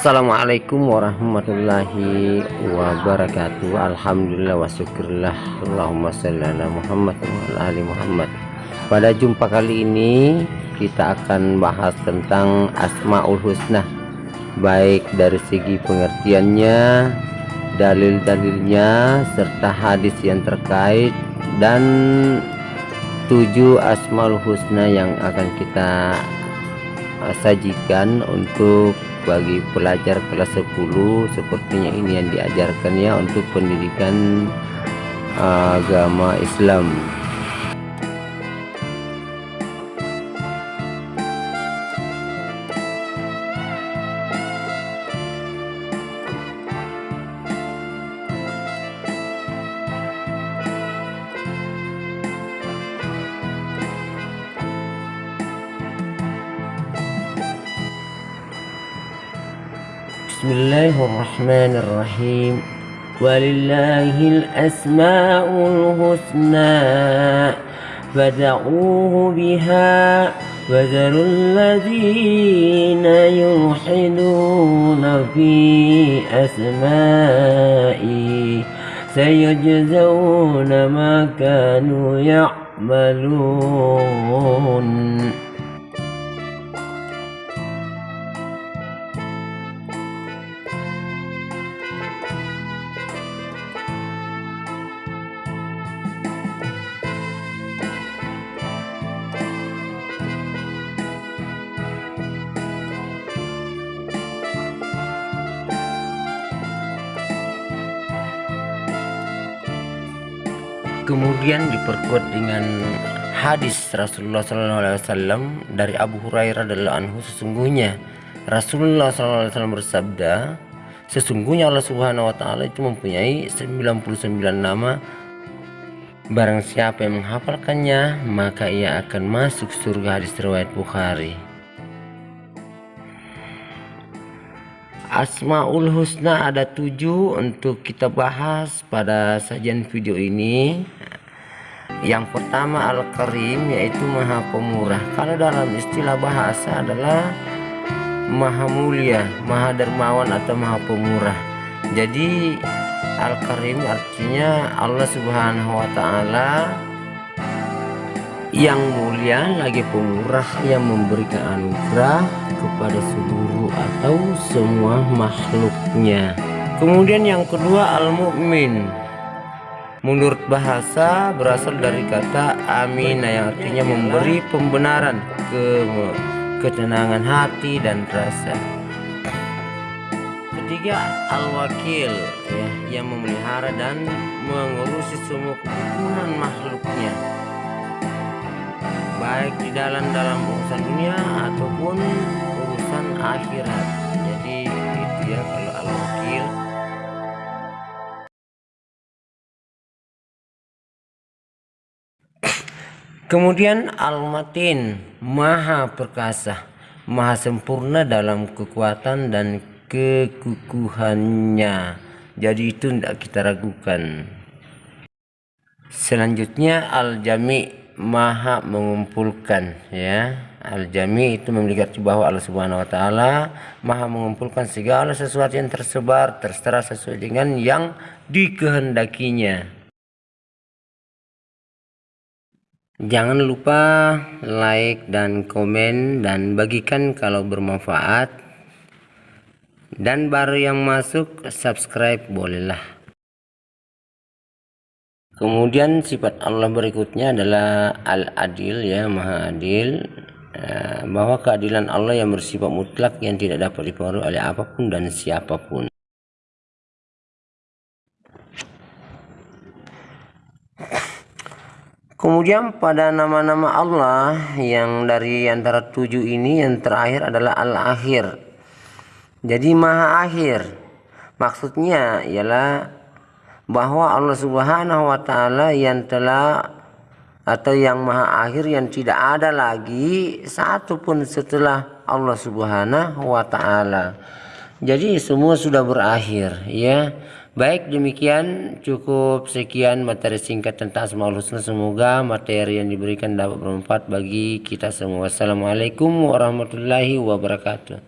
Assalamualaikum warahmatullahi wabarakatuh. Alhamdulillah wa syukurillah. Allahumma salli ala Muhammad wa ali Muhammad. Pada jumpa kali ini kita akan bahas tentang Asmaul Husna. Baik dari segi pengertiannya Dalil-dalilnya serta hadis yang terkait Dan tujuh Asmaul Husna yang akan kita sajikan untuk bagi pelajar kelas 10 sepertinya ini yang diajarkan ya untuk pendidikan agama Islam بسم الله الرحمن الرحيم. ولله الأسماء الحسنى فدعوه بها وذروا الذين يلحدون في أسمائي سيجزون ما كانوا يعملون. Kemudian diperkuat dengan hadis Rasulullah SAW dari Abu Hurairah adalah anhu sesungguhnya Rasulullah SAW bersabda sesungguhnya Allah Subhanahu Wa Taala itu mempunyai 99 nama. Barang siapa yang menghafalkannya maka ia akan masuk surga. Hadis riwayat Bukhari Asmaul Husna ada tujuh untuk kita bahas pada sajian video ini. Yang pertama Al-Karim yaitu Maha Pemurah. Kalau dalam istilah bahasa adalah Maha Mulia Maha Dermawan atau Maha Pemurah. Jadi Al-Karim artinya Allah Subhanahu Wa Ta'ala yang mulia lagi pemurah yang memberikan anugerah kepada seluruh atau semua makhluknya. Kemudian yang kedua al-mu'min. Menurut bahasa berasal dari kata amina yang artinya memberi pembenaran ke ketenangan hati dan rasa. Ketiga al-wakil ya yang memelihara dan mengurusi semua kebutuhan makhluknya baik di dalam dalam urusan dunia ataupun urusan akhirat. Jadi itu ya kalau al-wakil kemudian al-matin maha perkasa maha sempurna dalam kekuatan dan kekukuhannya jadi itu tidak kita ragukan. Selanjutnya al-jami maha mengumpulkan ya Al-Jami itu memiliki bahwa Allah Subhanahu wa taala Maha mengumpulkan segala sesuatu yang tersebar terserah sesuai dengan yang dikehendakinya. Jangan lupa like dan komen dan bagikan kalau bermanfaat. Dan baru yang masuk subscribe bolehlah. Kemudian sifat Allah berikutnya adalah Al-Adil ya, Maha Adil. Eh, bahwa keadilan Allah yang bersifat mutlak yang tidak dapat dipengaruhi oleh apa pun dan siapa pun. Kemudian pada nama-nama Allah yang dari antara tujuh ini yang terakhir adalah Al-Akhir. Jadi Maha Akhir. Maksudnya ialah bahwa Allah Subhanahu wa taala yang telah atau yang maha akhir yang tidak ada lagi satu pun setelah Allah Subhanahu wa taala. Jadi semua sudah berakhir ya. Baik demikian cukup sekian materi singkat tentang Asmaul Husna semoga materi yang diberikan dapat bermanfaat bagi kita semua. Wassalamualaikum warahmatullahi wabarakatuh.